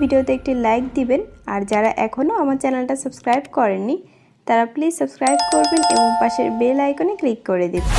ভিডিওতে একটি লাইক দিবেন। আর যারা এখনও আমার চ্যানেলটা সাবস্ক্রাইব করেননি, তারা প্লিজ সাবস্ক্রাইব করবেন এবং পাশের বেল আইকনে ক্লিক করে দেবেন।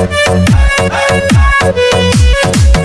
Hey, hey, hey,